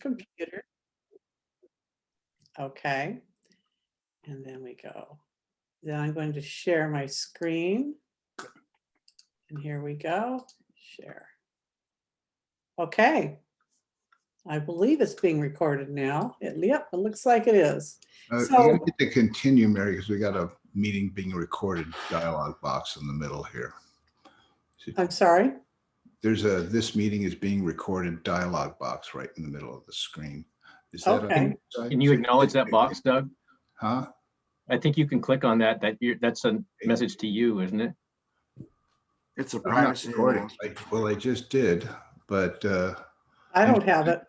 computer. Okay. And then we go. Then I'm going to share my screen. And here we go, share. Okay. I believe it's being recorded now. It, yep, it looks like it is. Uh, So- gotta get to continue, Mary, because we got a meeting being recorded dialogue box in the middle here. I'm sorry. There's a, this meeting is being recorded dialogue box right in the middle of the screen. Is that Okay. a- Can you acknowledge that box, Doug? Huh? I think you can click on that, that you that's a message to you, isn't it? It's a I'm not privacy. recording. announcement. Well, I just did, but uh, I don't have it.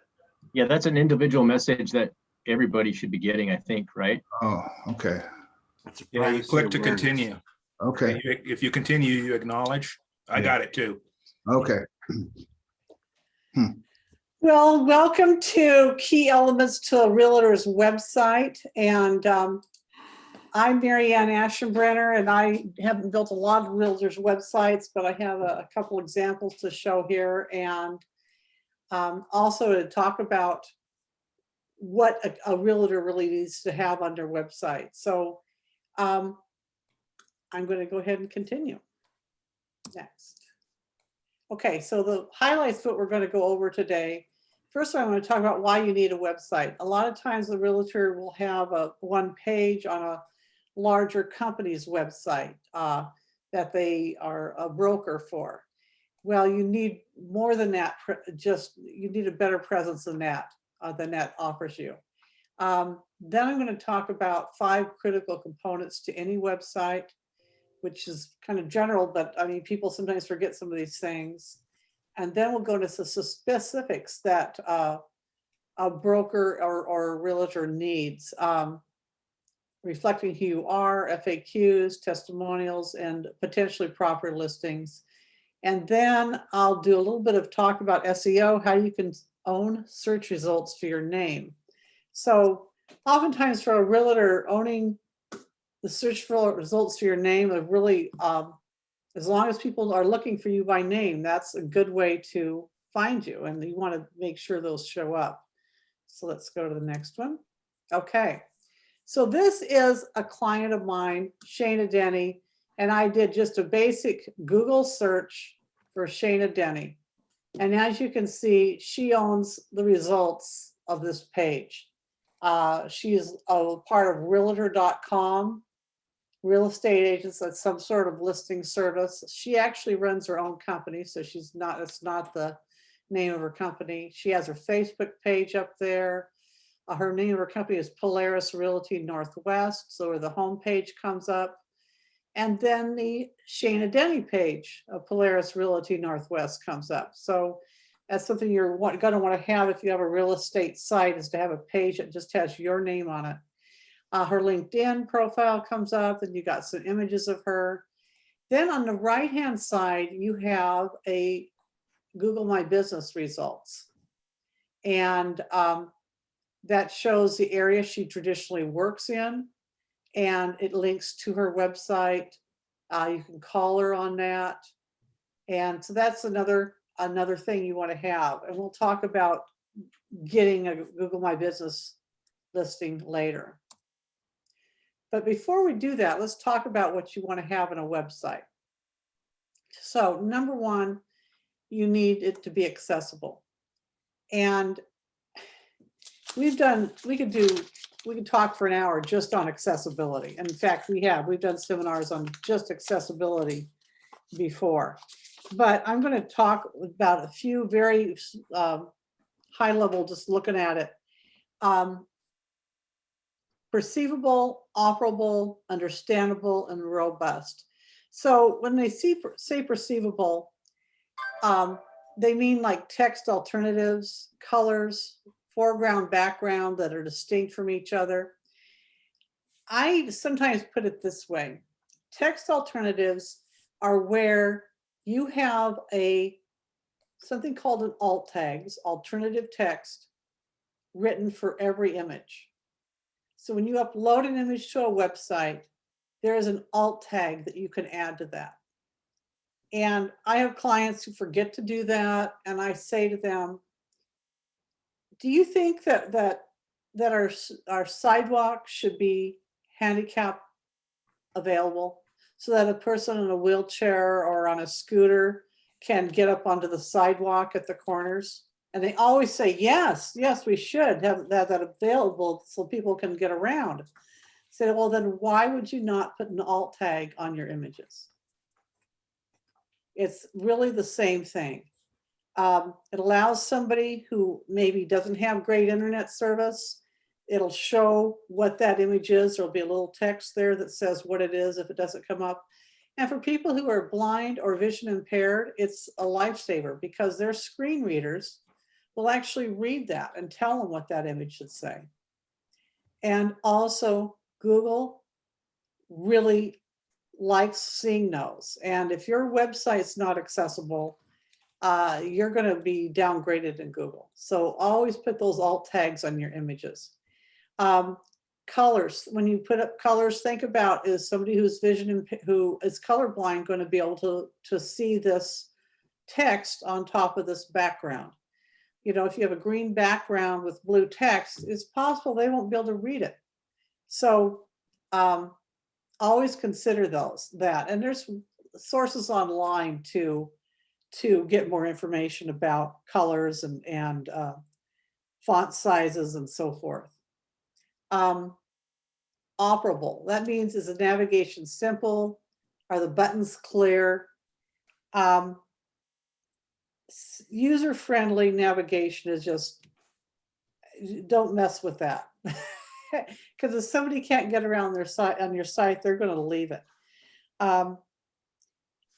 Yeah, that's an individual message that everybody should be getting, I think, right? oh, okay, It's a Yeah, you privacy click to continue. okay, If you continue, you acknowledge. I Yeah. got it too. Okay. Well, welcome to Key Elements to a Realtor's website. And um, I'm Mary Ann Ashenbrenner, and I haven't built a lot of realtors' websites, but I have a a couple examples to show here. And um, also to talk about what a- a realtor really needs to have on their website. So um, I'm going to go ahead and continue. Next. Okay, so the highlights of what we're going to go over today. First, I want to talk about why you need a website. A lot of times the realtor will have a one page on a larger company's website uh, that they are a broker for. Well, you need more than that, just, you need a better presence than that, uh, than that offers you. Um, Then I'm going to talk about five critical components to any website, which is kind of general, but I mean, people sometimes forget some of these things. And then we'll go to the specifics that uh, a broker or, or a realtor needs. um, Reflecting who you are, FAQs, testimonials, and potentially proper listings. And then I'll do a little bit of talk about SEO, how you can own search results for your name. So oftentimes for a realtor, owning the search for results for your name are really um, as long as people are looking for you by name, that's a good way to find you and you want to make sure those show up. So let's go to the next one. Okay. So this is a client of mine, Shana Denny, and I did just a basic Google search for Shana Denny. And as you can see, she owns the results of this page. Uh, she is a part of realtor.com real estate agents at some sort of listing service. She actually runs her own company, so she's not, it's not the name of her company. She has her Facebook page up there. Uh, Her name of her company is Polaris Realty Northwest, so where the homepage comes up. And then the Shayna Denny page of Polaris Realty Northwest comes up. So that's something you're gonna wanna have if you have a real estate site is to have a page that just has your name on it. Uh, her LinkedIn profile comes up and you got some images of her. Then on the right-hand side, you have a Google My Business results. And um, that shows the area she traditionally works in. And it links to her website. Uh, you can call her on that. And so that's another, another thing you want to have. And we'll talk about getting a Google My Business listing later. But before we do that, let's talk about what you want to have in a website. So number one, you need it to be accessible. And we've done, we could do, we could talk for an hour just on accessibility. And in fact, we have, we've done seminars on just accessibility before. But I'm going to talk about a few very um, high level, just looking at it. Um, perceivable, operable, understandable, and robust. So when they see, say perceivable, um, they mean like text alternatives, colors, foreground, background that are distinct from each other. I sometimes put it this way. Text alternatives are where you have a something called an alt tags, alternative text, written for every image. So when you upload an image to a website, there is an alt tag that you can add to that. And I have clients who forget to do that. And I say to them, do you think that, that, that our, our sidewalk should be handicap available? So that a person in a wheelchair or on a scooter can get up onto the sidewalk at the corners? And they always say, yes, yes, we should have that, that available so people can get around. Say, well, then why would you not put an alt tag on your images? It's really the same thing. Um, it allows somebody who maybe doesn't have great internet service. It'll show what that image is. There'll be a little text there that says what it is if it doesn't come up. And for people who are blind or vision impaired, it's a lifesaver because their screen readers will actually read that and tell them what that image should say. And also Google really likes seeing those. And if your website's not accessible, uh, you're gonna be downgraded in Google. So always put those alt tags on your images. Um, colors, when you put up colors, think about is somebody who's vision, who is colorblind gonna be able to, to see this text on top of this background? You know, if you have a green background with blue text, it's possible they won't be able to read it. So um, always consider those, that, and there's sources online to, to get more information about colors and, and uh, font sizes and so forth. Um, operable, that means is the navigation simple? Are the buttons clear? Um, User-friendly navigation is just, don't mess with that. Because if somebody can't get around their site, on your site, they're gonna leave it. Um,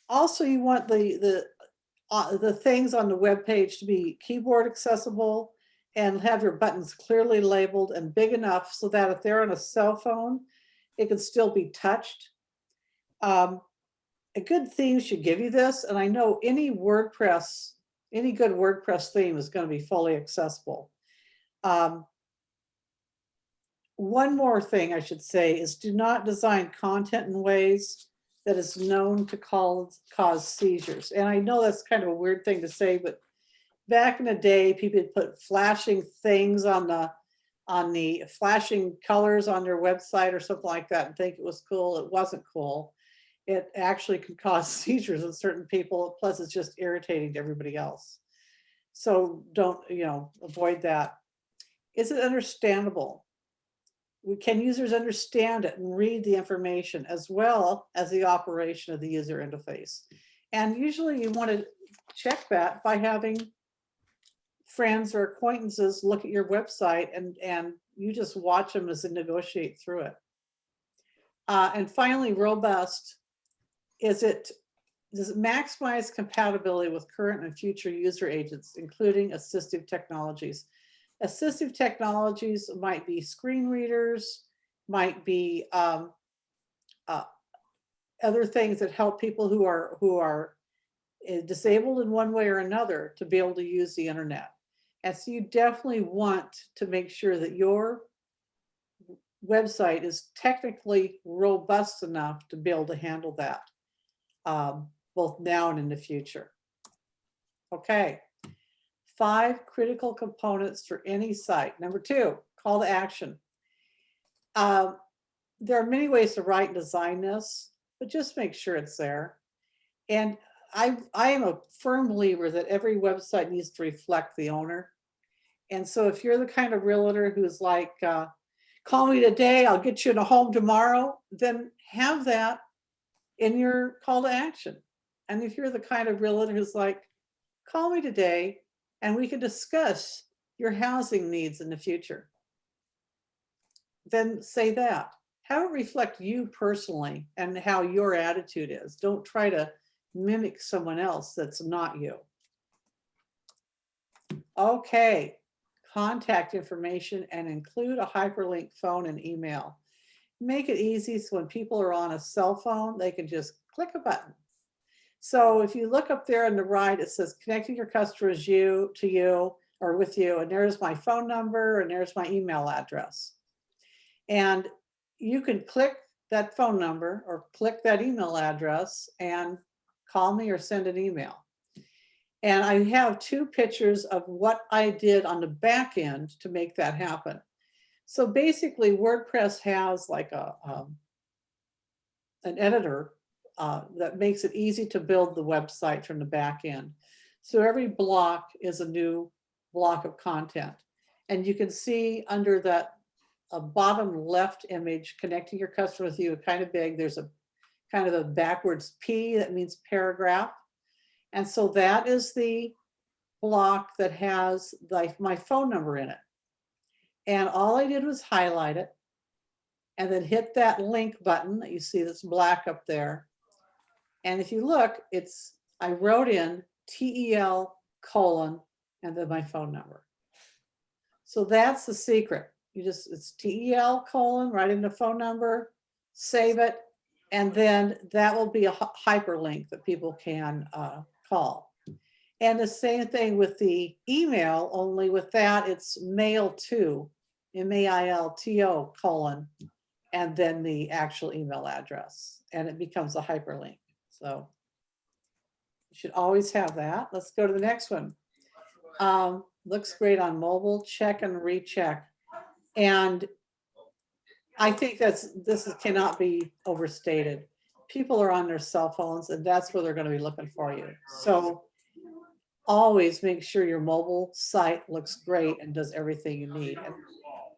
Also, you want the, the, uh, the things on the web page to be keyboard accessible and have your buttons clearly labeled and big enough so that if they're on a cell phone, it can still be touched. Um, A good theme should give you this, and I know any WordPress, any good WordPress theme is gonna be fully accessible. Um, one more thing I should say is do not design content in ways that is known to cause, cause seizures. And I know that's kind of a weird thing to say, but back in the day, people put flashing things on the, on the flashing colors on their website or something like that and think it was cool. It wasn't cool. It actually could cause seizures in certain people, plus it's just irritating to everybody else. So don't, you know, avoid that. Is it understandable? we can users understand it and read the information as well as the operation of the user interface. And usually you want to check that by having friends or acquaintances look at your website and, and you just watch them as they negotiate through it. Uh, and finally, robust. Is it, does it maximize compatibility with current and future user agents, including assistive technologies? Assistive technologies might be screen readers, might be um, uh, other things that help people who are who are eh, disabled in one way or another to be able to use the internet. And so you definitely want to make sure that your website is technically robust enough to be able to handle that, um, both now and in the future. Okay. Five critical components for any site. Number two, call to action. Um, there are many ways to write and design this, but just make sure it's there. And I, I am a firm believer that every website needs to reflect the owner. And so if you're the kind of realtor who's like, uh, call me today, I'll get you in a home tomorrow, then have that in your call to action. And if you're the kind of realtor who's like, call me today and we can discuss your housing needs in the future, then say that. Have it reflect you personally and how your attitude is. Don't try to mimic someone else that's not you. Okay, contact information and include a hyperlink phone and email. Make it easy so when people are on a cell phone, they can just click a button. So if you look up there on the right, it says connecting your customers you to you or with you, and there's my phone number and there's my email address. And you can click that phone number or click that email address and call me or send an email. And I have two pictures of what I did on the back end to make that happen. So basically WordPress has like a, um, an editor uh, that makes it easy to build the website from the back end. So every block is a new block of content. And you can see under that uh, bottom left image, connecting your customer with you, kind of big, there's a kind of a backwards P that means paragraph. And so that is the block that has my phone number in it. And all I did was highlight it and then hit that link button that you see that's black up there. And if you look, it's, I wrote in TEL colon and then my phone number. So that's the secret. You just, it's TEL colon, write in the phone number, save it, and then that will be a hyperlink that people can uh, call. And the same thing with the email, only with that, it's mail to, M-A-I-L-T-O colon, and then the actual email address, and it becomes a hyperlink. So you should always have that. Let's go to the next one. Um, looks great on mobile, check and recheck. And I think that's, this is- cannot be overstated. People are on their cell phones and that's where they're gonna be looking for you. So always make sure your mobile site looks great and does everything you need. And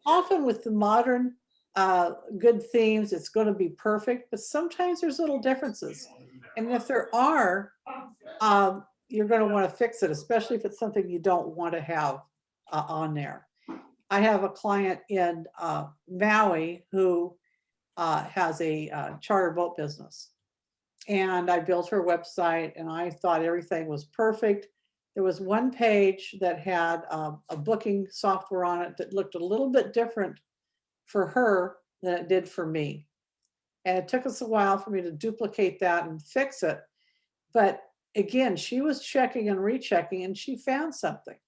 Often with the modern, uh, good themes, it's gonna be perfect, but sometimes there's little differences. And if there are, um, you're gonna wanna fix it, especially if it's something you don't want to have uh, on there. I have a client in uh, Maui who uh, has a uh, charter boat business. And I built her website and I thought everything was perfect. There was one page that had um, a booking software on it that looked a little bit different for her than it did for me. And it took us a while for me to duplicate that and fix it. But again, she was checking and rechecking and she found something.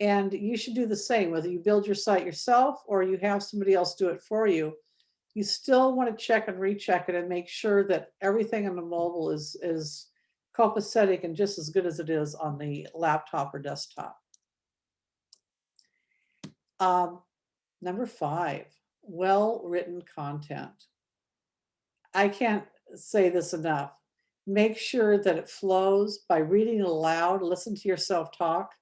And you should do the same, whether you build your site yourself or you have somebody else do it for you. You still want to check and recheck it and make sure that everything on the mobile is, is copacetic and just as good as it is on the laptop or desktop. Um, number five, well-written content. I can't say this enough. Make sure that it flows by reading it aloud, listen to yourself talk,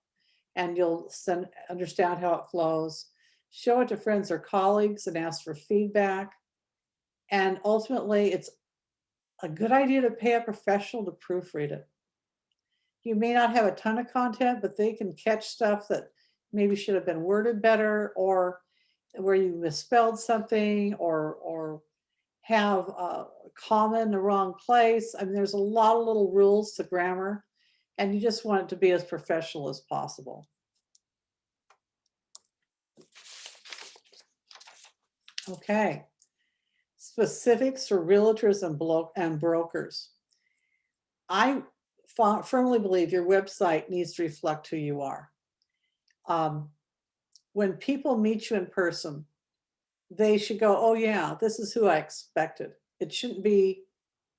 and you'll send, understand how it flows. Show it to friends or colleagues and ask for feedback. And ultimately, it's a good idea to pay a professional to proofread it. You may not have a ton of content, but they can catch stuff that maybe should have been worded better or where you misspelled something or, or have a comma in the wrong place. I mean, there's a lot of little rules to grammar and you just want it to be as professional as possible. Okay. Specifics for realtors and and brokers. I firmly believe your website needs to reflect who you are. Um, When people meet you in person, they should go, oh yeah, this is who I expected. It shouldn't be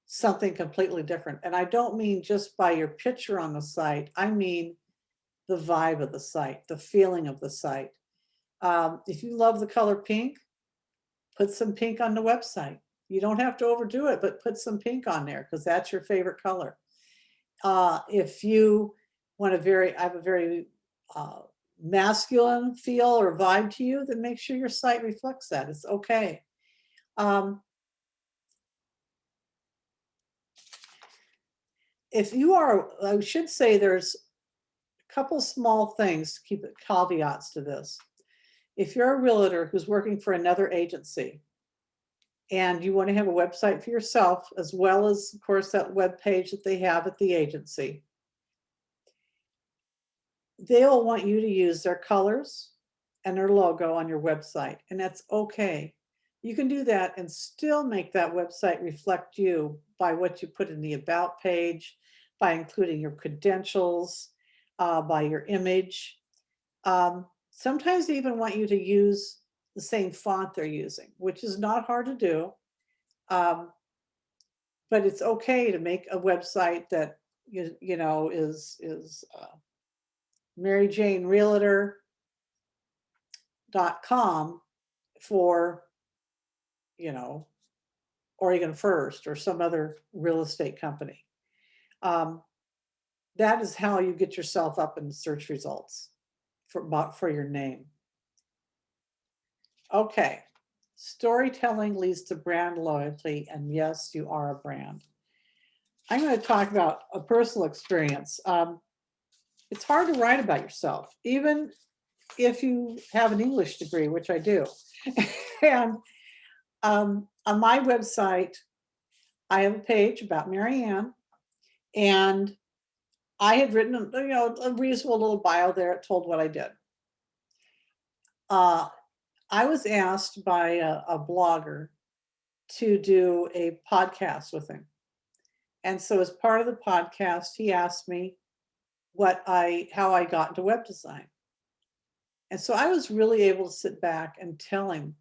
something completely different. And I don't mean just by your picture on the site. I mean the vibe of the site, the feeling of the site. Um, if you love the color pink, put some pink on the website. You don't have to overdo it, but put some pink on there because that's your favorite color. Uh, if you want a very, I have a very uh, masculine feel or vibe to you, then make sure your site reflects that. It's okay. Um, if you are, I should say there's a couple small things, to keep it caveats to this. If you're a realtor who's working for another agency and you want to have a website for yourself, as well as, of course, that web page that they have at the agency, they'll want you to use their colors and their logo on your website, and that's okay. You can do that and still make that website reflect you by what you put in the about page, by including your credentials, uh, by your image. Um, sometimes they even want you to use the same font they're using, which is not hard to do. Um, but it's okay to make a website that you, you know, is, is uh, Mary Jane Realtor dot com for, you know, Oregon First or some other real estate company. Um, That is how you get yourself up in search results for, for your name. Okay, storytelling leads to brand loyalty, and yes, you are a brand. I'm going to talk about a personal experience. Um, it's hard to write about yourself, even if you have an English degree, which I do. and um, on my website, I have a page about Mary Ann, and I had written, you know, a reasonable little bio there. It told what I did. Uh, I was asked by a, a blogger to do a podcast with him. And so as part of the podcast, he asked me what I, how I got into web design. And so I was really able to sit back and tell him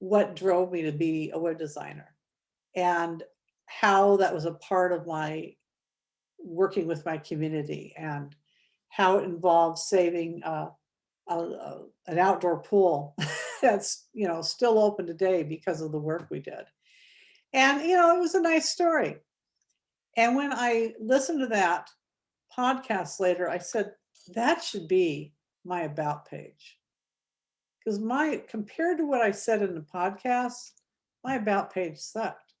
what drove me to be a web designer and how that was a part of my working with my community and how it involves saving uh, a, a, an outdoor pool that's you know still open today because of the work we did. And you know it was a nice story. And when i listened to that podcast later i said that should be my about page. Because my compared to what i said in the podcast my about page sucked.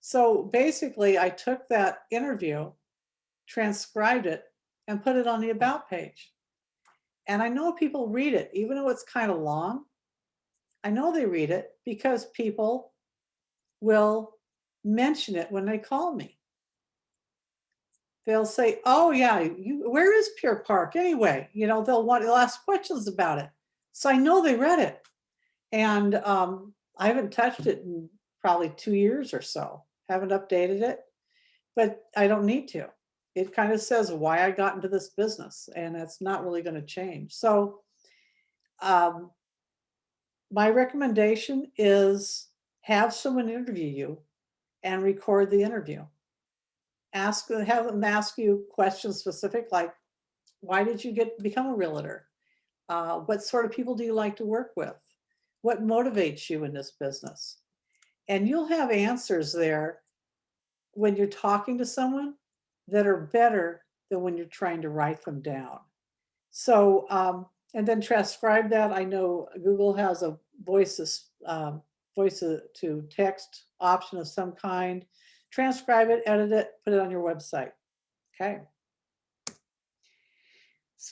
So basically i took that interview transcribed it and put it on the about page and I know people read it, even though it's kind of long. I know they read it because people will mention it when they call me. They'll say, oh yeah, you, where is Pier Park anyway? You know, they'll want, they'll ask questions about it. So I know they read it. And um, I haven't touched it in probably two years or so. Haven't updated it, but I don't need to it kind of says why I got into this business and it's not really going to change. So um, my recommendation is have someone interview you and record the interview. Ask, have them ask you questions specific like, why did you get become a realtor? Uh, what sort of people do you like to work with? What motivates you in this business? And you'll have answers there when you're talking to someone that are better than when you're trying to write them down. So, um, and then transcribe that. I know Google has a voices, um, voice to text option of some kind. Transcribe it, edit it, put it on your website. Okay.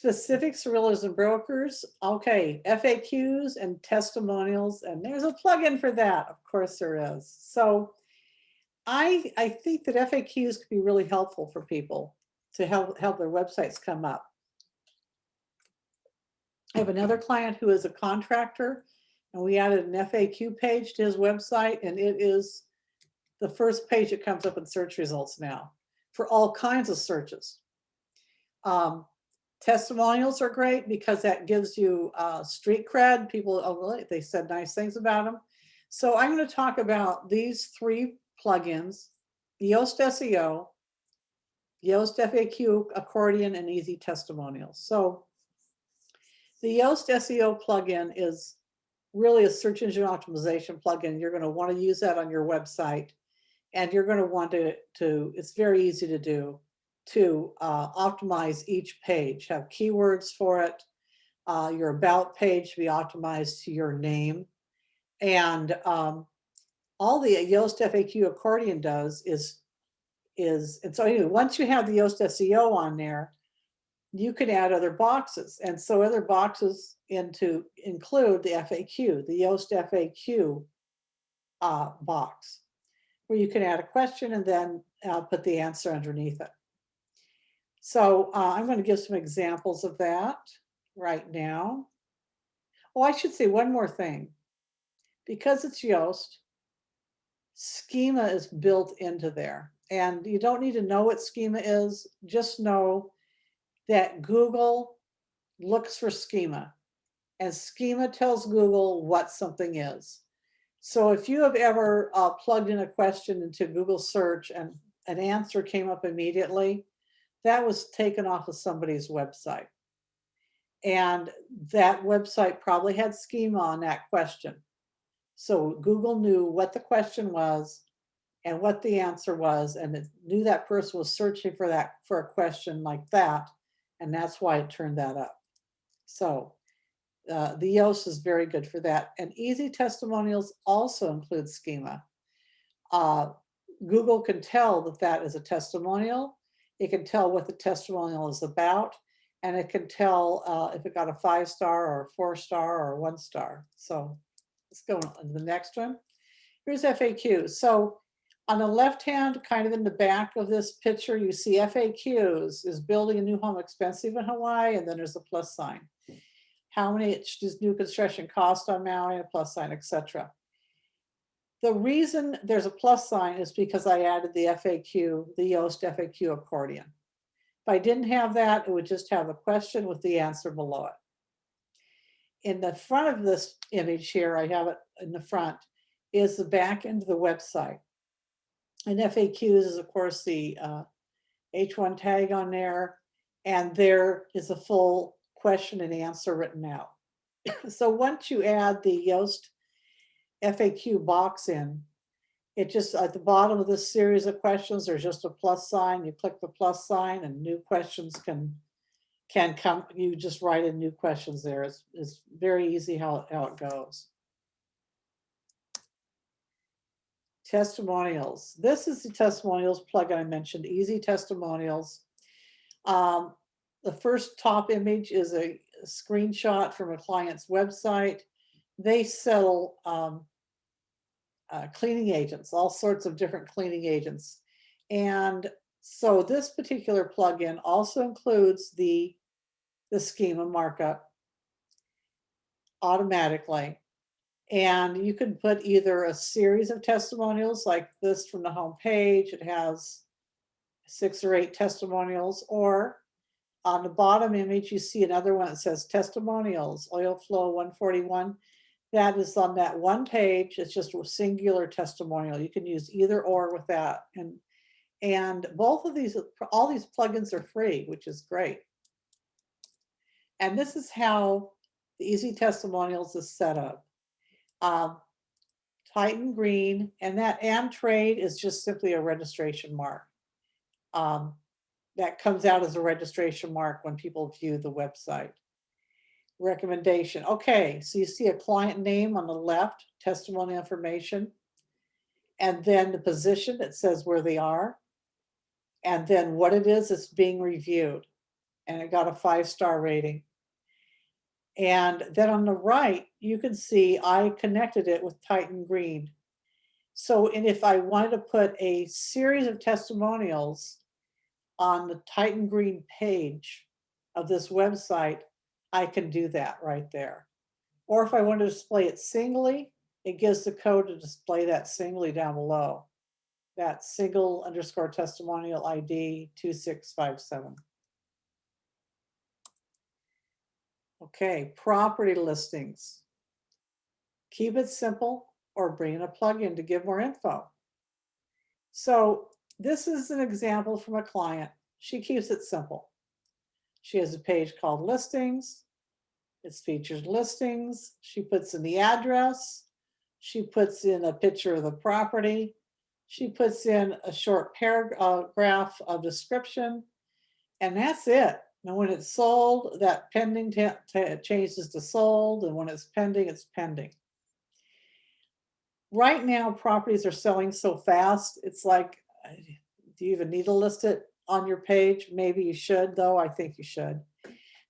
Realtors and brokers. Okay, FAQs and testimonials, and there's a plugin for that. Of course there is. So I, I think that FAQs could be really helpful for people to help, help their websites come up. I have another client who is a contractor and we added an FAQ page to his website and it is the first page that comes up in search results now for all kinds of searches. Um, testimonials are great because that gives you uh, street cred. People, oh, really? They said nice things about them. So I'm going to talk about these three plugins, Yoast SEO, Yoast FAQ accordion, and easy testimonials. So the Yoast SEO plugin is really a search engine optimization plugin. You're going to want to use that on your website and you're going to want to, to it's very easy to do, to uh, optimize each page, have keywords for it. Uh, your about page to be optimized to your name. And um, all the Yoast FAQ accordion does is, is, and so anyway, once you have the Yoast SEO on there, you can add other boxes. And so other boxes into include the FAQ, the Yoast FAQ uh, box, where you can add a question and then uh, put the answer underneath it. So uh, I'm going to give some examples of that right now. Oh, I should say one more thing. Because it's Yoast, schema is built into there. And you don't need to know what schema is, just know that Google looks for schema and schema tells Google what something is. So if you have ever uh, plugged in a question into Google search and an answer came up immediately, that was taken off of somebody's website. And that website probably had schema on that question. So Google knew what the question was and what the answer was, and it knew that person was searching for that, for a question like that. And that's why it turned that up. So uh, the Yoast is very good for that. And easy testimonials also include schema. Uh, Google can tell that that is a testimonial. It can tell what the testimonial is about. And it can tell uh, if it got a five star or a four star or one star. So let's go on to the next one. Here's FAQ. So on the left hand, kind of in the back of this picture, you see FAQs is building a new home expensive in Hawaii, and then there's a plus sign. How many does new construction cost on Maui, a plus sign, etc. The reason there's a plus sign is because I added the FAQ, the Yoast FAQ accordion. If I didn't have that, it would just have a question with the answer below it. In the front of this image here, I have it in the front, is the back end of the website. And FAQs is of course the uh, H1 tag on there, and there is a full question and answer written out. so once you add the Yoast FAQ box in, it just at the bottom of this series of questions, there's just a plus sign. You click the plus sign and new questions can can come. You just write in new questions there. It's, it's very easy how, how it goes. Testimonials. This is the testimonials plugin I mentioned, easy testimonials. Um, the first top image is a screenshot from a client's website. They sell um, uh, cleaning agents, all sorts of different cleaning agents. And so this particular plugin also includes the, the schema markup automatically. And you can put either a series of testimonials like this from the home page. It has six or eight testimonials, or on the bottom image, you see another one that says testimonials, oil flow 141. That is on that one page. It's just a singular testimonial. You can use either or with that. And, and both of these, all these plugins are free, which is great. And this is how the Easy Testimonials is set up um, Titan Green, and that and trade is just simply a registration mark. Um, that comes out as a registration mark when people view the website. Recommendation. Okay, so you see a client name on the left, testimony information, and then the position that says where they are, and then what it is that's being reviewed. And it got a five-star rating. And then on the right, you can see I connected it with Titan Green. So, and if I wanted to put a series of testimonials on the Titan Green page of this website, I can do that right there. Or if I want to display it singly, it gives the code to display that singly down below. That single underscore testimonial ID 2657. Okay, property listings. Keep it simple or bring in a plugin to give more info. So this is an example from a client. She keeps it simple. She has a page called listings. It's featured listings. She puts in the address. She puts in a picture of the property. She puts in a short paragraph of description. And that's it. Now, when it's sold, that pending changes to sold, and when it's pending, it's pending. Right now, properties are selling so fast, it's like, do you even need to list it on your page? Maybe you should, though, I think you should.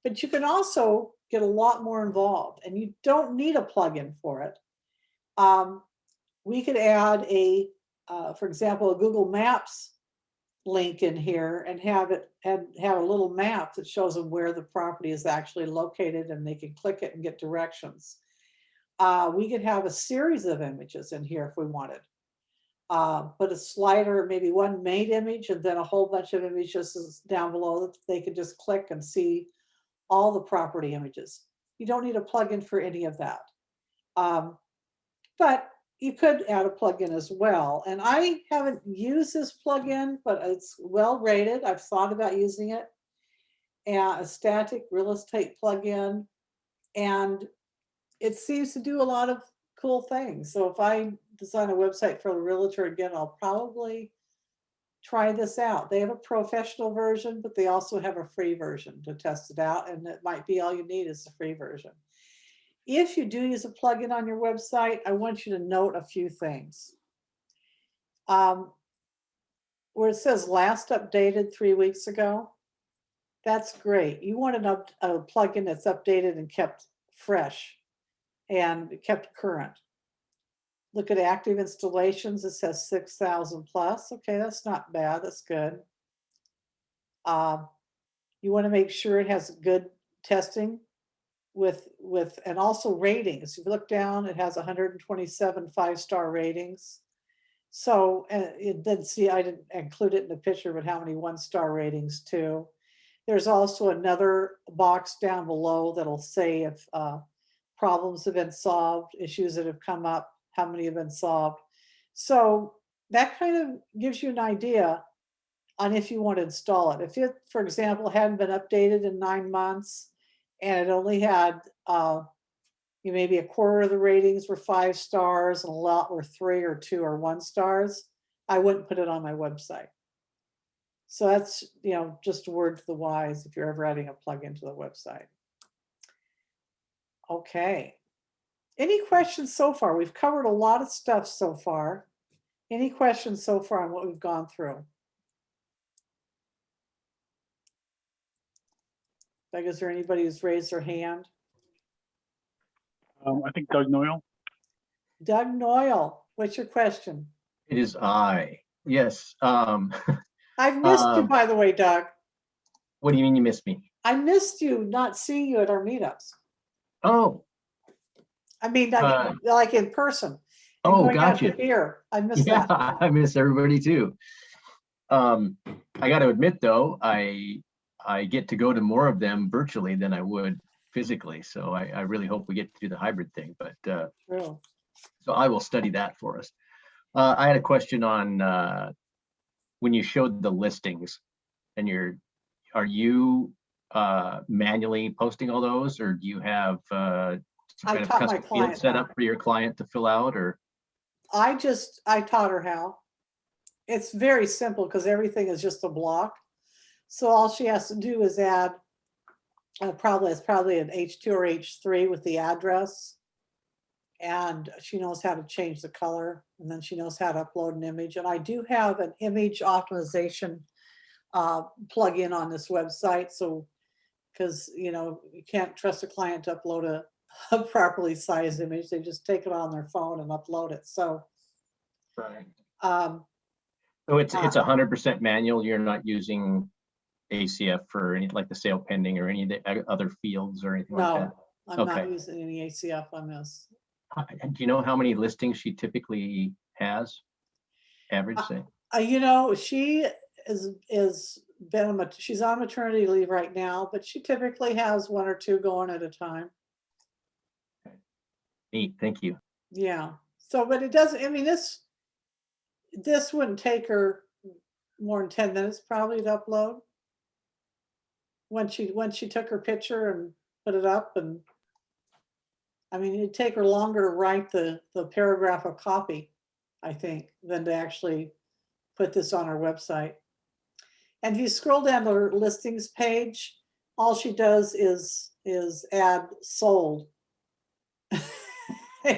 But you can also get a lot more involved, and you don't need a plugin for it. Um, we could add a, uh, for example, a Google Maps link in here and have it and have a little map that shows them where the property is actually located and they can click it and get directions. Uh, we could have a series of images in here if we wanted. Uh, put a slider, maybe one main image and then a whole bunch of images down below that they could just click and see all the property images. You don't need a plugin for any of that. Um, but you could add a plugin as well. And I haven't used this plugin, but it's well rated. I've thought about using it. And Estatik real estate plugin. And it seems to do a lot of cool things. So if I design a website for a realtor again, I'll probably try this out. They have a professional version, but they also have a free version to test it out. And it might be all you need is the free version. If you do use a plugin on your website, I want you to note a few things. Um, Where it says last updated three weeks ago, that's great. You want an up, a plugin that's updated and kept fresh and kept current. Look at active installations, it says six thousand plus. Okay, that's not bad, that's good. Um, You want to make sure it has good testing with, with, and also ratings. If you look down, it has hundred and twenty-seven five-star ratings. So, uh, it did see, I didn't include it in the picture, but how many one-star ratings too. There's also another box down below that'll say if, uh, problems have been solved, issues that have come up, how many have been solved. So that kind of gives you an idea on if you want to install it. If it, for example, hadn't been updated in nine months and it only had, uh, you maybe a quarter of the ratings were five stars and a lot were three or two or one stars, I wouldn't put it on my website. So that's, you know, just a word to the wise if you're ever adding a plugin to the website. Okay. Any questions so far? We've covered a lot of stuff so far. Any questions so far on what we've gone through? Like, is there anybody who's raised their hand? Um, I think Doug Noyle. Doug Noyle, what's your question? It is I. Yes. Um, I've missed you, Um, by the way, Doug. what do you mean you missed me? I missed you not seeing you at our meetups. Oh, I mean, like, Uh, like in person. and oh, going out to gotcha. Beer. I missed Yeah, that. I miss everybody too. Um, I got to admit though, I I get to go to more of them virtually than I would physically. So I, I really hope we get to do the hybrid thing. But uh, True. so I will study that for us. Uh, I had a question on uh, when you showed the listings, and you're are you uh, manually posting all those, or do you have uh, some I kind of custom field set up for your client to fill out, or I just, I taught her how. It's very simple because everything is just a block. So all she has to do is add, uh, probably, it's probably an H2 or H3 with the address. And she knows how to change the color and then she knows how to upload an image. And I do have an image optimization uh, plugin on this website. So, because, you know, you can't trust a client to upload a, a properly sized image. They just take it on their phone and upload it. So, right. um, So it's, it's Uh, a hundred percent manual, you're not using ACF for any, like the sale pending or any of the other fields or anything like that? no, I'm not using any ACF on this. Uh, Do you know how many listings she typically has? Average, Uh, say? Uh, you know, she is, is been, on mat- she's on maternity leave right now, but she typically has one or two going at a time. Neat, thank you. Yeah, so, but it doesn't, I mean, this, this wouldn't take her more than ten minutes probably to upload. Once she, once she took her picture and put it up and, I mean, it'd take her longer to write the, the paragraph of copy, I think, than to actually put this on her website. And if you scroll down to her listings page, all she does is, is add sold.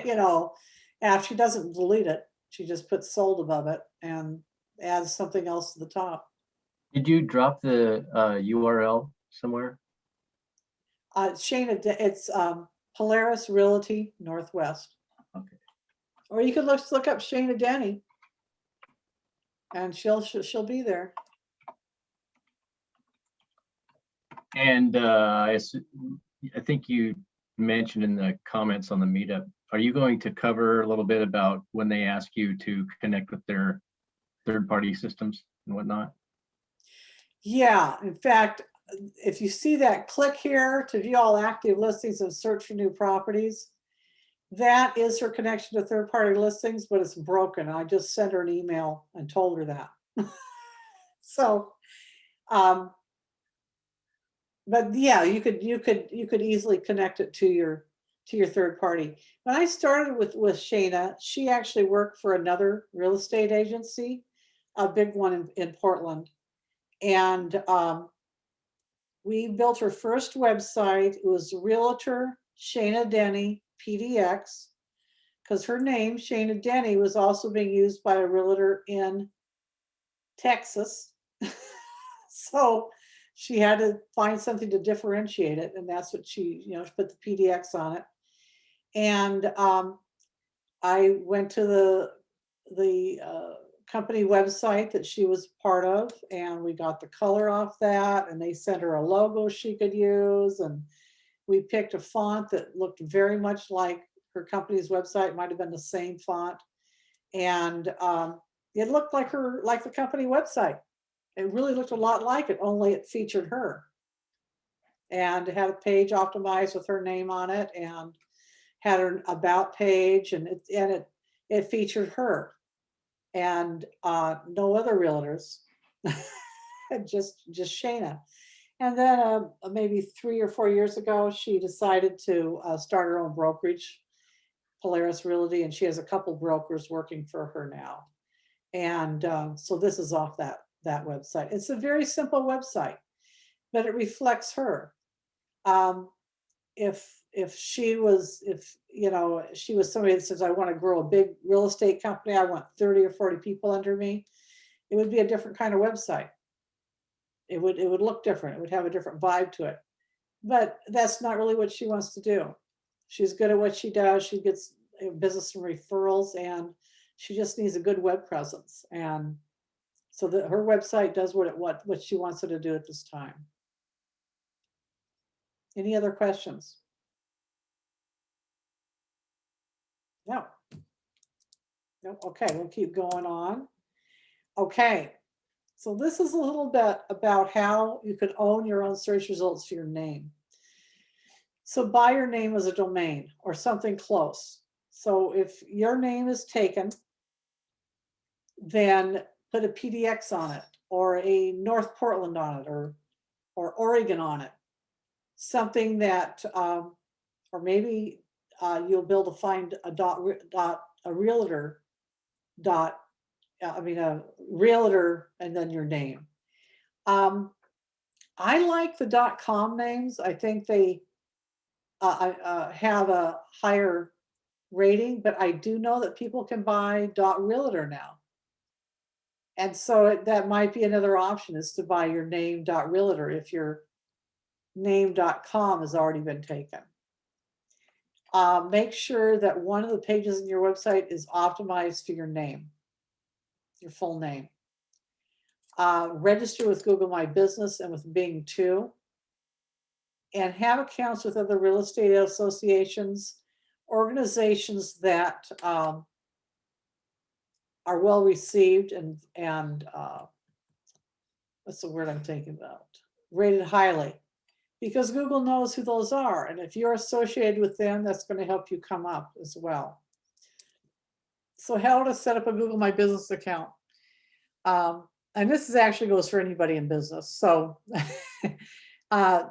You know, and she doesn't delete it, she just puts sold above it and adds something else to the top. Did you drop the uh, URL somewhere? Uh, Shayna, it's um, Polaris Realty Northwest. Okay. Or you could look, look up Shana Denny. And she'll, she'll, she'll be there. And uh, I I think you mentioned in the comments on the meetup, are you going to cover a little bit about when they ask you to connect with their third-party systems and whatnot? Yeah, in fact, if you see that, click here to view all active listings and search for new properties. That is her connection to third-party listings, but it's broken. I just sent her an email and told her that. So, um, but yeah, you could, you could, you could easily connect it to your, to your third party. When I started with, with Shana, she actually worked for another real estate agency, a big one in, in Portland. And, um, we built her first website. It was Realtor Shana Denny PDX. Because her name, Shana Denny, was also being used by a realtor in Texas. So she had to find something to differentiate it, and that's what she, you know, she put the PDX on it. And um, I went to the, the uh, company website that she was part of, and we got the color off that, and they sent her a logo she could use, and we picked a font that looked very much like her company's website, might have been the same font. And um, it looked like her, like the company website. It really looked a lot like it, only it featured her. And had a page optimized with her name on it and had an about page and it, and it, it featured her. And uh, no other realtors, just, just Shana. And then uh, maybe three or four years ago, she decided to uh, start her own brokerage, Polaris Realty, and she has a couple brokers working for her now. And uh, so this is off that that website. It's a very simple website, but it reflects her. Um, if if she was, if you know, she was somebody that says, I want to grow a big real estate company, I want 30 or 40 people under me, it would be a different kind of website. It would it would look different. It would have a different vibe to it. But that's not really what she wants to do. She's good at what she does. She gets business and referrals and she just needs a good web presence. And so that her website does what it what what she wants it to do at this time. Any other questions? No. No, okay, we'll keep going on. Okay, so this is a little bit about how you can own your own search results for your name. So buy your name as a domain or something close. So if your name is taken, then put a PDX on it or a North Portland on it or or Oregon on it. Something that, um, or maybe uh, you'll be able to find a dot, dot, a realtor dot, I mean, a realtor and then your name. Um, I like the dot com names. I think they uh, uh, have a higher rating, but I do know that people can buy dot realtor now. And so it- that might be another option is to buy your name dot realtor if your name dot com has already been taken. Uh, make sure that one of the pages in your website is optimized for your name, your full name. Uh, register with Google My Business and with Bing too. And have accounts with other real estate associations, organizations that um, are well received and, and, uh, what's the word I'm thinking about? Rated highly. Because Google knows who those are. And if you're associated with them, that's going to help you come up as well. So how to set up a Google My Business account. Um, and this is actually goes for anybody in business. So uh,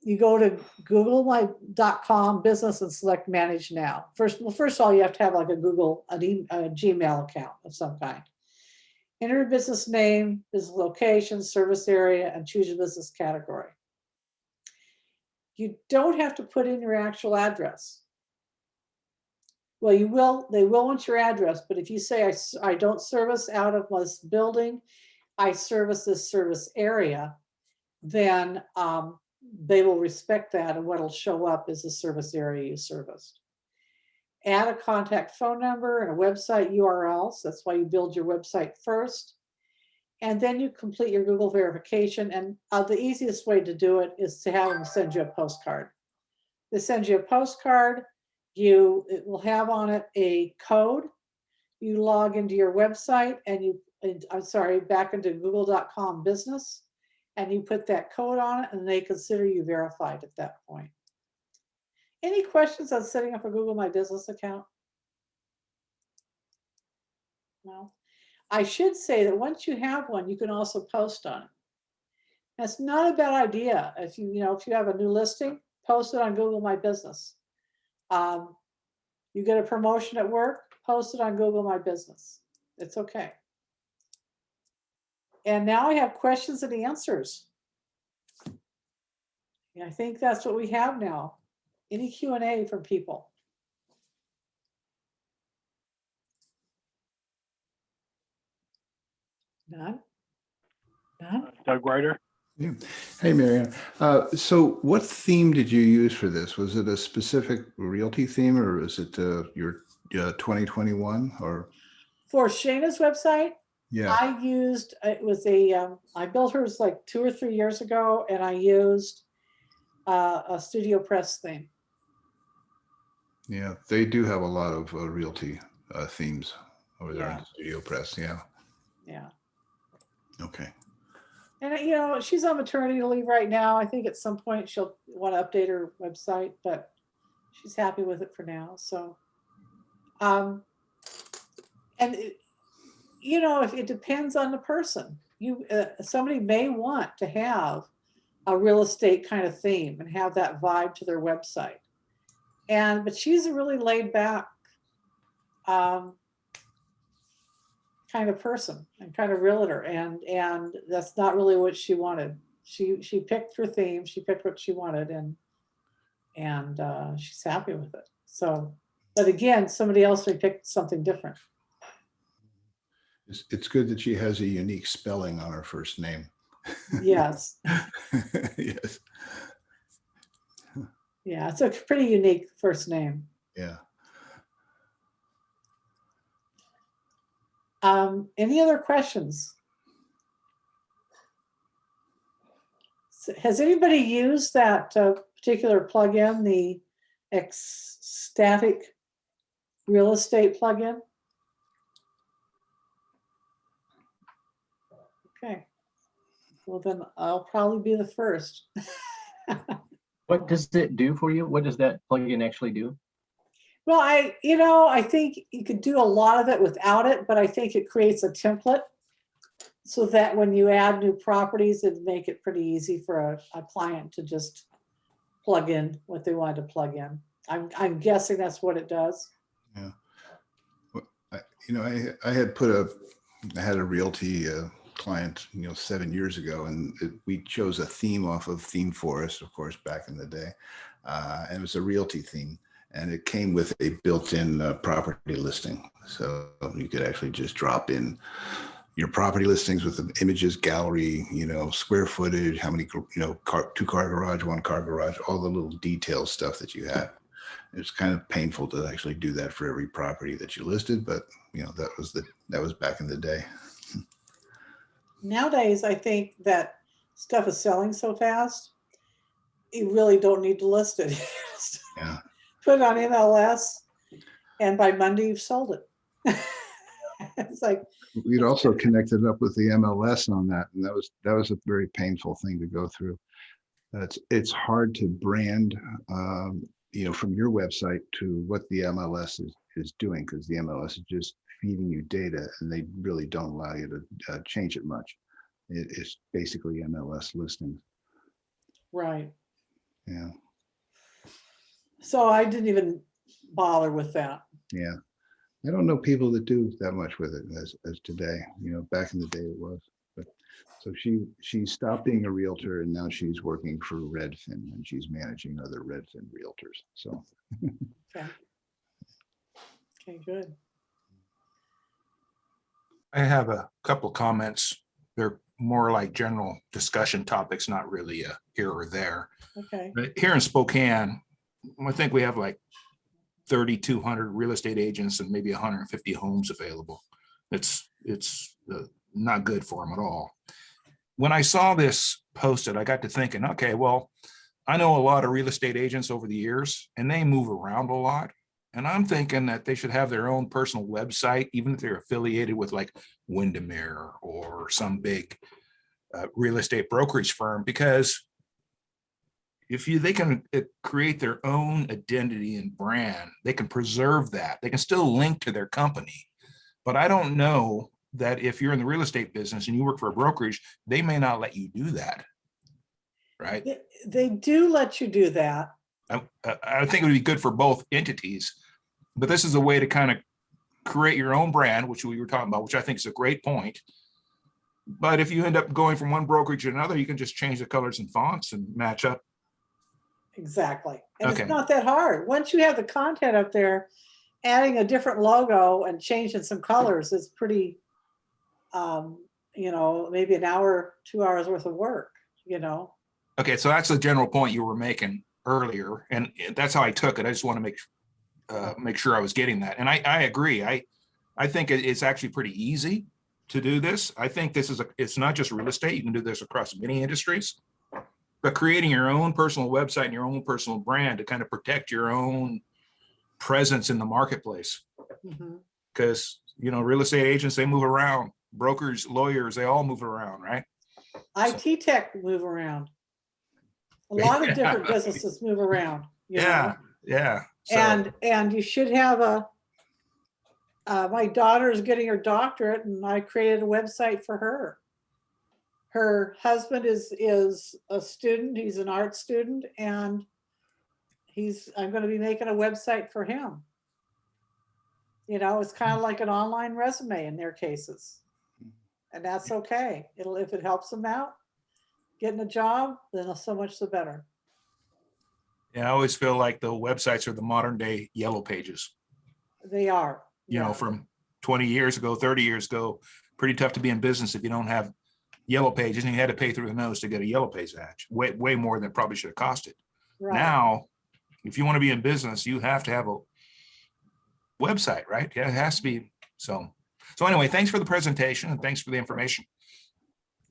you go to googlemy.com business and select manage now. First, well, first of all, you have to have like a Google, an e- a Gmail account of some kind. Enter your business name, business location, service area, and choose your business category. You don't have to put in your actual address. Well, you will, they will want your address, but if you say, I, I don't service out of this building, I service this service area, then um, they will respect that and what'll show up is the service area you serviced. Add a contact phone number and a website URL, so that's why you build your website first. And then you complete your Google verification, and uh, the easiest way to do it is to have them send you a postcard. They send you a postcard, you, it will have on it a code. You log into your website and you, and- I'm sorry, back into google.com business and you put that code on it and they consider you verified at that point. Any questions on setting up a Google My Business account? No. I should say that once you have one, you can also post on it. That's not a bad idea. If you, you know, if you have a new listing, post it on Google My Business. Um, You get a promotion at work, post it on Google My Business. It's okay. And now I have questions and answers. Yeah, I think that's what we have now. Any Q and A from people? None? None? Doug Ryder. Yeah. Hey, Marianne. Uh, so what theme did you use for this? Was it a specific realty theme or is it uh, your uh, 2021 or? For Shana's website, Yeah, I used, it was a, um, I built hers like two or three years ago and I used uh, a Studio Press theme. yeah, they do have a lot of uh, realty uh, themes over there in Yeah. the Studio Press. Yeah, Yeah. Okay. And, you know, she's on maternity leave right now. I think at some point she'll want to update her website, but she's happy with it for now, so. Um, and, it- you know, if it depends on the person, you, uh, somebody may want to have a real estate kind of theme and have that vibe to their website. And, but she's a really laid back, um, kind of person and kind of realtor and and that's not really what she wanted. She she picked her theme she picked what she wanted and and uh she's happy with it. So but again somebody else may pick something different. It's, it's good that she has a unique spelling on her first name. yes. Yes, yeah it's a pretty unique first name. Yeah. Um any other questions S- has anybody used that uh, particular plugin the Estatik real estate plugin okay well then i'll probably be the first What does it do for you? What does that plugin actually do? Well, I, you know, I think you could do a lot of it without it, but I think it creates a template. So that when you add new properties, it'd make it pretty easy for a, a client to just plug in what they wanted to plug in. I'm, I'm guessing that's what it does. I- You know, I, I had put a, I had a realty uh, client, you know, seven years ago, and it- we chose a theme off of Theme Forest, of course, back in the day. Uh, And it was a realty theme, and it came with a built-in uh, property listing. So you could actually just drop in your property listings with the images, gallery, you know, square footage, how many, you know, car, two car garage, one car garage, all the little detail stuff that you had. It's kind of painful to actually do that for every property that you listed, but you know, that was the, that was back in the day. Nowadays, I think that stuff is selling so fast, you really don't need to list it. Yeah. Put on MLS and by Monday you've sold it. It's like, We'd also connected up with the MLS on that, and that was, that was a very painful thing to go through. It's, it's hard to brand, um, you know, from your website to what the MLS is, is doing, because the MLS is just feeding you data and they really don't allow you to uh, change it much. It, it's basically MLS listings, right. yeah, So I didn't even bother with that. yeah. I don't know people that do that much with it as, as today, you know, back in the day it was, but, so she, she stopped being a realtor and now she's working for Redfin and she's managing other Redfin realtors, so. Okay, okay, good. I have a couple comments. They're more like general discussion topics, not really a here or there. Okay, But here in Spokane, I think we have like thirty-two hundred real estate agents and maybe hundred and fifty homes available. It's, it's uh, not good for them at all. When I saw this posted, I got to thinking, okay, well, I know a lot of real estate agents over the years and they move around a lot. And I'm thinking that they should have their own personal website, even if they're affiliated with like Windermere or some big uh, real estate brokerage firm, because if you, they can create their own identity and brand, they can preserve that. They can still link to their company. But I don't know that if you're in the real estate business and you work for a brokerage, they may not let you do that. Right? They- do let you do that. I- I think it would be good for both entities, but this is a way to kind of create your own brand, which we were talking about, which I think is a great point. But if you end up going from one brokerage to another, you can just change the colors and fonts and match up. Exactly. And Okay. it's not that hard. Once you have the content up there, adding a different logo and changing some colors is pretty, um, you know, maybe an hour, two hours worth of work, you know? Okay, so that's the general point you were making earlier, and that's how I took it. I just want to make uh, make sure I was getting that. And I, I agree. I I think it's actually pretty easy to do this. I think this is a, it's not just real estate. You can do this across many industries. But creating your own personal website and your own personal brand to kind of protect your own presence in the marketplace. Because, you know, real estate agents, they move around. Brokers, lawyers, they all move around, right? IT tech move around. A lot of different businesses move around. you know? Yeah, yeah. So- And, and you should have a, uh, my daughter is getting her doctorate and I created a website for her. Her husband is, is a student, he's an art student and he's, I'm gonna be making a website for him. You know, it's kind of like an online resume in their cases. Mm-hmm. And that's okay. It'll, if it helps them out, getting a job, then so much the better. Yeah, I always feel like the websites are the modern day yellow pages, They are. you know, from 20 years ago, 30 years ago. Pretty tough to be in business if you don't have yellow pages and you had to pay through the nose to get a yellow page badge, way, way more than it probably should have costed. Right. Now, if you want to be in business, you have to have a website, right? Yeah, it has to be. So, so anyway, thanks for the presentation and thanks for the information.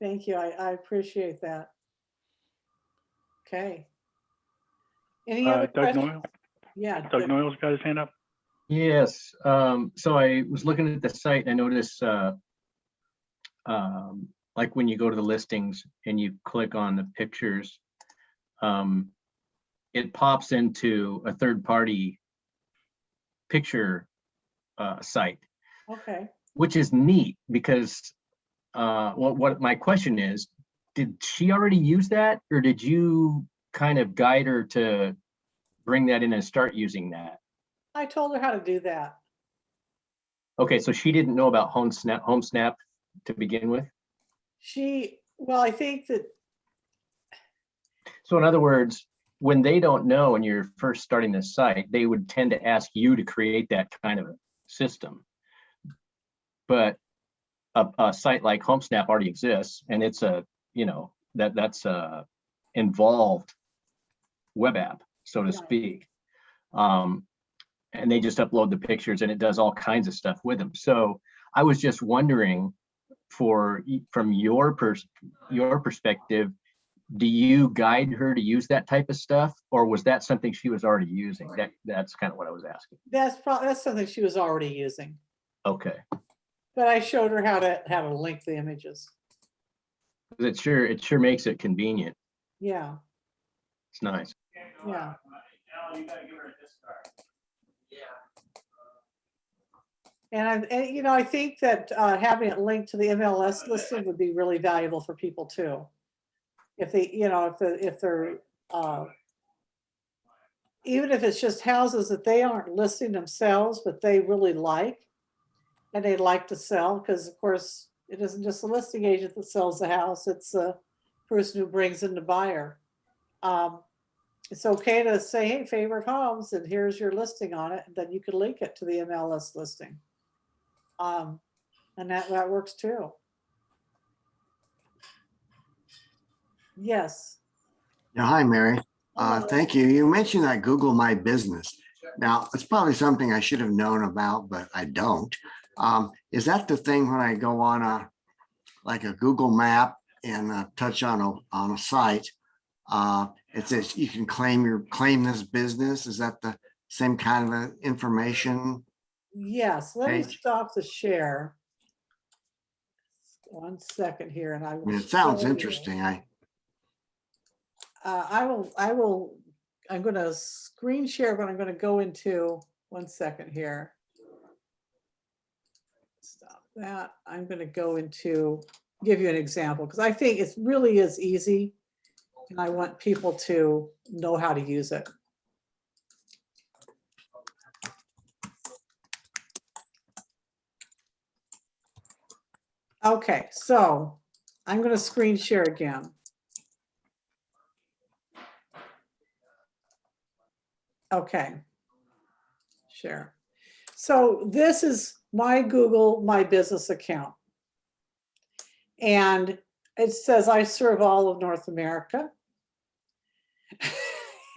Thank you. I, I appreciate that. Okay. Any Uh, other Doug questions? Noyle, Yeah. Doug Doug. Noyle's got his hand up. Yes, um, so I was looking at the site, and I noticed, uh, um, like when you go to the listings and you click on the pictures, um, it pops into a third-party picture, uh, site, Okay. which is neat because, uh, what, what my question is, did she already use that, or did you kind of guide her to bring that in and start using that? I told her how to do that. Okay, so she didn't know about HomeSnap, Home Snap to begin with? She, well, I think that, So in other words, when they don't know and you're first starting this site, they would tend to ask you to create that kind of a system. But a, a site like HomeSnap already exists and it's a, you know, that, that's a involved web app, so to Right. speak. Um, and they just upload the pictures and it does all kinds of stuff with them. So I was just wondering for, from your pers, your perspective, do you guide her to use that type of stuff? Or was that something she was already using? That, that's kind of what I was asking. that's probably, that's something she was already using. Okay, But I showed her how to, how to link the images it sure, it sure makes it convenient. Yeah, It's nice. yeah. And I, and, you know, I think that uh, having it linked to the MLS listing would be really valuable for people too. If they, you know, if, the- if they're, uh, even if it's just houses that they aren't listing themselves, but they really like, and they'd like to sell, because of course, it isn't just a listing agent that sells the house, it's the person who brings in the buyer. Um, It's okay to say, hey, favorite homes, and here's your listing on it, and then you could link it to the MLS listing. Um, and that, that works too. Yes. Yeah, hi, Mary. Uh, thank you. You mentioned that Google My Business. Now, it's probably something I should have known about, but I don't. Um, is that the thing when I go on a, like a Google map and uh, touch on a, on a site? Uh, it says you can claim your, claim this business. Is that the same kind of information? Yes, let me stop the share. One second here and I. I will mean, it sounds show you. interesting. I, uh, I will, I will, I'm gonna screen share, but I'm gonna go into, one second here. Stop that. I'm gonna go into, give you an example, because I think it really is easy. And I want people to know how to use it. Okay, so I'm gonna screen share again. Okay. Share. So this is my Google My Business account. And it says I serve all of North America.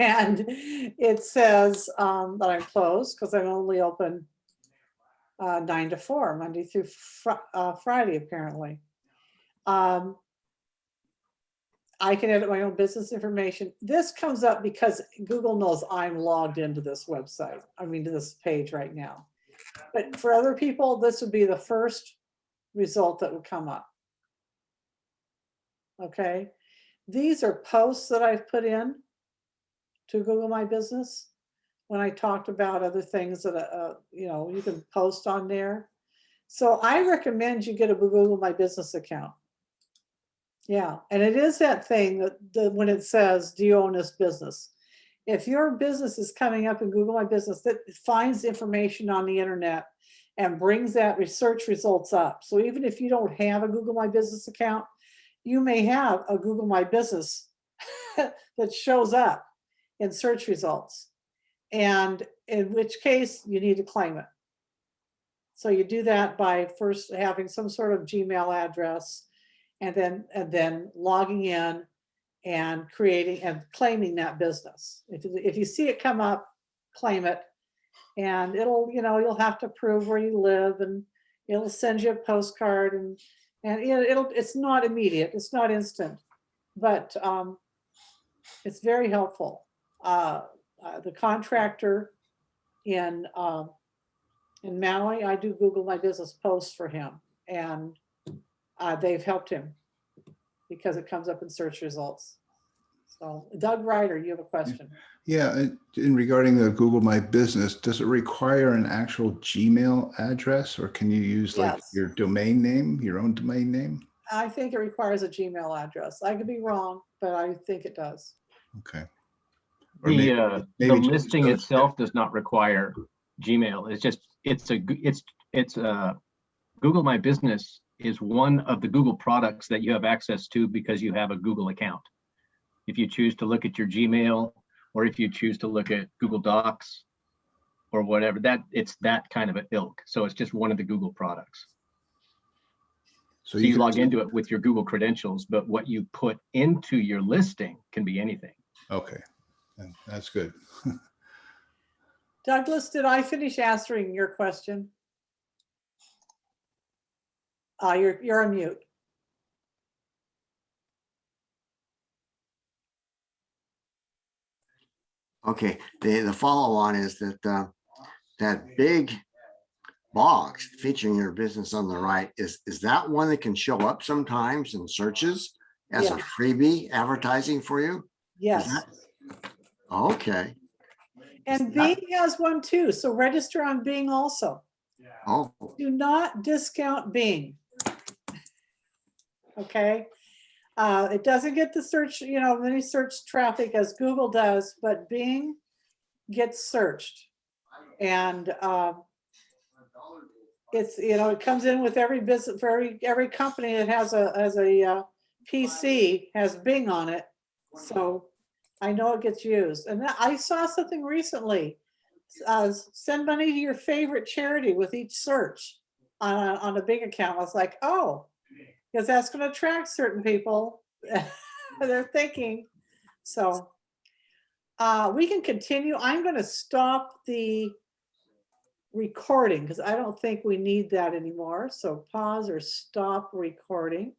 And it says um, that I'm closed because I'm only open uh, nine to four, Monday through Fri- uh, Friday, apparently. Um, I can edit my own business information. This comes up because Google knows I'm logged into this website, I mean, to this page right now. But for other people, this would be the first result that would come up. Okay, these are posts that I've put in to Google My Business. When I talked about other things that, uh, you know, you can post on there. So I recommend you get a Google My Business account. Yeah, and it is that thing that, the when it says, do you own this business? If your business is coming up in Google My Business, that finds information on the internet and brings that research results up. So even if you don't have a Google My Business account, you may have a Google My Business that shows up in search results. And in which case you need to claim it. So you do that by first having some sort of Gmail address and then, and then logging in and creating and claiming that business. If, you- if you see it come up, claim it. And it'll, you know, you'll have to prove where you live and it'll send you a postcard and, and it- it'll, it's not immediate, it's not instant. But um, it's very helpful. Uh, uh, The contractor in, um, in Maui, I do Google My Business posts for him and uh, they've helped him because it comes up in search results. So Doug Ryder, you have a question? Yeah, in- in regarding the Google My Business, does it require an actual Gmail address or can you use like Yes. your domain name, your own domain name? I think it requires a Gmail address. I could be wrong, but I think it does. Okay. The, maybe- uh, maybe just listing itself does not require Gmail. It's just, it's a it's, it's uh Google My Business is one of the Google products that you have access to because you have a Google account. If you choose to look at your Gmail, or if you choose to look at Google Docs, or whatever, that, it's that kind of an ilk. So it's just one of the Google products. So you could- log into it with your Google credentials, but what you put into your listing can be anything. Okay, then that's good. Douglas, did I finish answering your question? Uh, you're, you're on mute. Okay, the, the follow on is that, uh, that big box featuring your business on the right, is, is that one that can show up sometimes in searches as a freebie advertising for you? Yes. Okay, And Bing has one too, so register on Bing also. oh, Do not discount Bing. Okay? Uh, it doesn't get the search, you know, many search traffic as Google does, but Bing gets searched. And, um, it's, you know, it comes in with every business, for every, every company that has a, has a, uh, PC has Bing on it. So I know it gets used. And I saw something recently. Uh, send money to your favorite charity with each search on a, on a Bing account. I was like, oh, because that's going to attract certain people. They're thinking. So uh, we can continue. I'm going to stop the recording because I don't think we need that anymore. So pause or stop recording.